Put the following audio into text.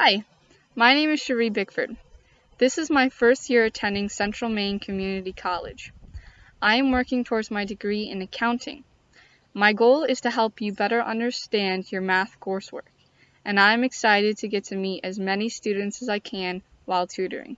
Hi, my name is Cherie Bickford. This is my first year attending Central Maine Community College. I am working towards my degree in accounting. My goal is to help you better understand your math coursework, and I am excited to get to meet as many students as I can while tutoring.